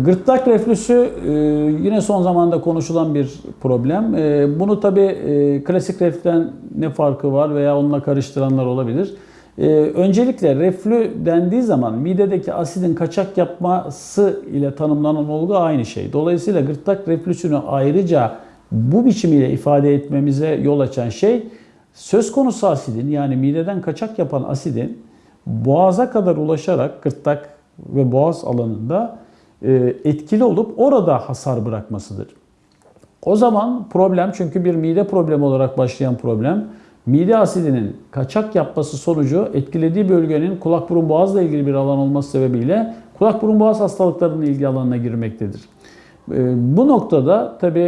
Gırtlak reflüsü e, yine son zamanda konuşulan bir problem. E, Bunu tabi klasik reflüden ne farkı var veya onunla karıştıranlar olabilir. E, Öncelikle reflü dendiği zaman midedeki asidin kaçak yapması ile tanımlanan olgu aynı şey. Dolayısıyla gırtlak reflüsünü ayrıca bu biçimiyle ifade etmemize yol açan şey söz konusu asidin yani mideden kaçak yapan asidin boğaza kadar ulaşarak gırtlak ve boğaz alanında e, etkili olup orada hasar bırakmasıdır. O zaman problem çünkü bir mide problemi olarak başlayan problem mide asidinin kaçak yapması sonucu etkilediği bölgenin kulak burun boğazla ilgili bir alan olması sebebiyle kulak burun boğaz hastalıklarının ilgi alanına girmektedir. E, Bu noktada tabi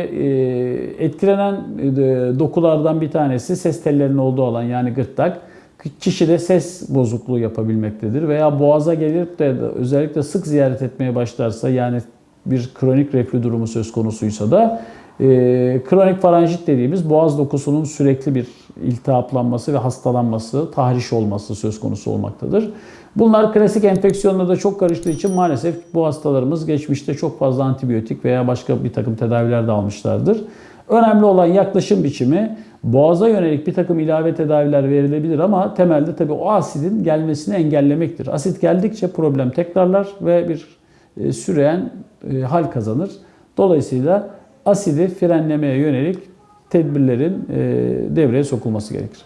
etkilenen e, dokulardan bir tanesi ses tellerinin olduğu alan yani gırtlak kişide ses bozukluğu yapabilmektedir. Veya boğaza gelip de özellikle sık ziyaret etmeye başlarsa yani bir kronik reflü durumu söz konusuysa da e, kronik faranjit dediğimiz boğaz dokusunun sürekli bir iltihaplanması ve hastalanması, tahriş olması söz konusu olmaktadır. Bunlar klasik enfeksiyonla da çok karıştığı için maalesef bu hastalarımız geçmişte çok fazla antibiyotik veya başka bir takım tedaviler de almışlardır. Önemli olan yaklaşım biçimi boğaza yönelik bir takım ilave tedaviler verilebilir ama temelde tabii o asidin gelmesini engellemektir. Asit geldikçe problem tekrarlar ve bir e, süreyen e, hal kazanır. Dolayısıyla asidi frenlemeye yönelik tedbirlerin e, devreye sokulması gerekir.